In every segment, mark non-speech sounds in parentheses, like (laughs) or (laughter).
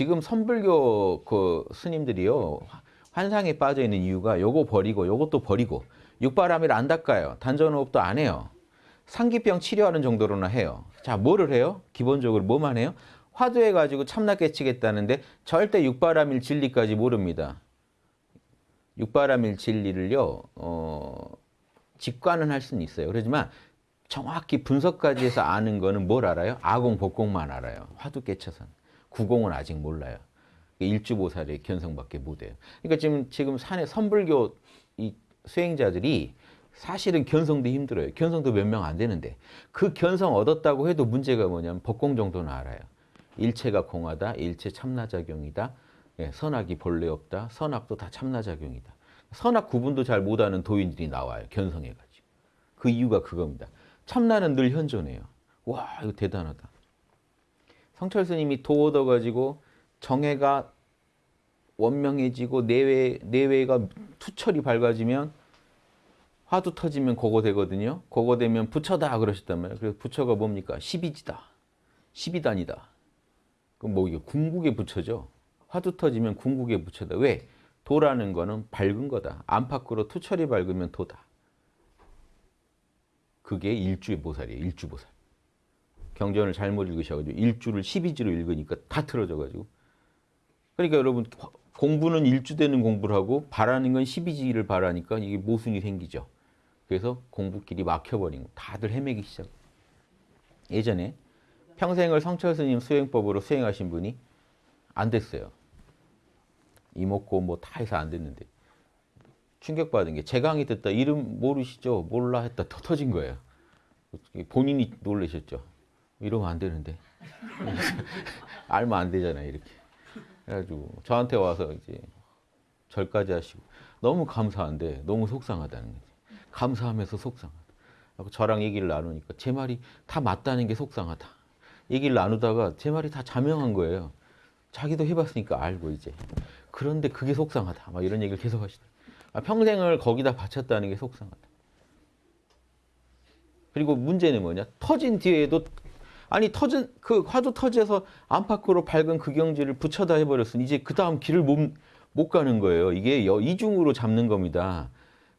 지금 선불교 그 스님들이요 환상에 빠져 있는 이유가 요거 버리고 요것도 버리고 육바람일 안 닦아요. 단전호흡도 안 해요. 상기병 치료하는 정도로나 해요. 자, 뭐를 해요? 기본적으로 뭐만 해요? 화두해가지고 참나 깨치겠다는데 절대 육바람일 진리까지 모릅니다. 육바람일 진리를요, 어, 직관은 할 수는 있어요. 그렇지만 정확히 분석까지 해서 아는 거는 뭘 알아요? 아공, 복공만 알아요. 화두 깨쳐서는. 구공은 아직 몰라요. 일주보살의 견성밖에 못해요. 그러니까 지금, 지금 산에 선불교 이 수행자들이 사실은 견성도 힘들어요. 견성도 몇 명 안 되는데 그 견성 얻었다고 해도 문제가 뭐냐면 법공 정도는 알아요. 일체가 공하다, 일체 참나작용이다, 예, 선악이 본래 없다, 선악도 다 참나작용이다. 선악 구분도 잘 못하는 도인들이 나와요. 견성해가지고. 그 이유가 그겁니다. 참나는 늘 현존해요. 와 이거 대단하다. 성철 스님이 도 얻어가지고 정해가 원명해지고 내외, 내외가 투철이 밝아지면 화두 터지면 그거 되거든요. 그거 되면 부처다 그러셨단 말이에요. 그래서 부처가 뭡니까? 십이지다. 십이단이다. 그럼 뭐 이게 궁극의 부처죠. 화두 터지면 궁극의 부처다. 왜? 도라는 거는 밝은 거다. 안팎으로 투철이 밝으면 도다. 그게 일주의 보살이에요. 일주보살. 경전을 잘못 읽으셔가지고 일주를 십이지로 읽으니까 다 틀어져가지고. 그러니까 여러분 공부는 일주되는 공부를 하고 바라는 건 십이지를 바라니까 이게 모순이 생기죠. 그래서 공부길이 막혀버린 거. 다들 헤매기 시작. 예전에 평생을 성철 스님 수행법으로 수행하신 분이 안 됐어요. 이목고 뭐 다 해서 안 됐는데 충격받은 게제 강의 듣다 이름 모르시죠? 몰라 했다 터 터진 거예요. 본인이 놀라셨죠. 이러면 안 되는데 (laughs) 알면 안 되잖아요. 이렇게 그래가지고 저한테 와서 이제 절까지 하시고 너무 감사한데 너무 속상하다는 거지. 감사하면서 속상하다. 저랑 얘기를 나누니까 제 말이 다 맞다는 게 속상하다. 얘기를 나누다가 제 말이 다 자명한 거예요. 자기도 해봤으니까 알고 이제. 그런데 그게 속상하다. 막 이런 얘기를 계속 하시더라고요. 아, 평생을 거기다 바쳤다는 게 속상하다. 그리고 문제는 뭐냐? 터진 뒤에도 아니 터진 그 화두 터져서 안팎으로 밝은 그 경지를 붙여다 해버렸으니 이제 그 다음 길을 못, 못 가는 거예요. 이게 이중으로 잡는 겁니다.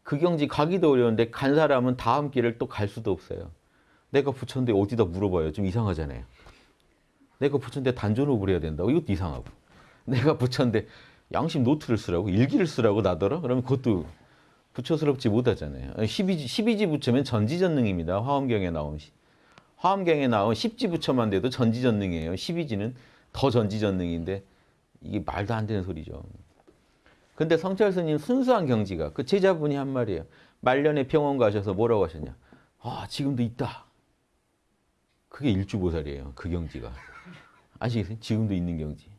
그 경지 가기도 어려운데 간 사람은 다음 길을 또 갈 수도 없어요. 내가 붙였는데 어디다 물어봐요. 좀 이상하잖아요. 내가 붙였는데 단전호흡을 해야 된다고 이것도 이상하고 내가 붙였는데 양심 노트를 쓰라고 일기를 쓰라고 나더러 그러면 그것도 부처스럽지 못하잖아요. 12지, 12지 부처면 전지전능입니다. 화엄경에 나온 화엄경에 나온 10지 부처만 돼도 전지전능이에요. 12지는 더 전지전능인데 이게 말도 안 되는 소리죠. 근데 성철 스님 순수한 경지가 그 제자분이 한 말이에요. 말년에 병원 가셔서 뭐라고 하셨냐. 아 지금도 있다. 그게 일주보살이에요. 그 경지가. 아시겠어요? 지금도 있는 경지.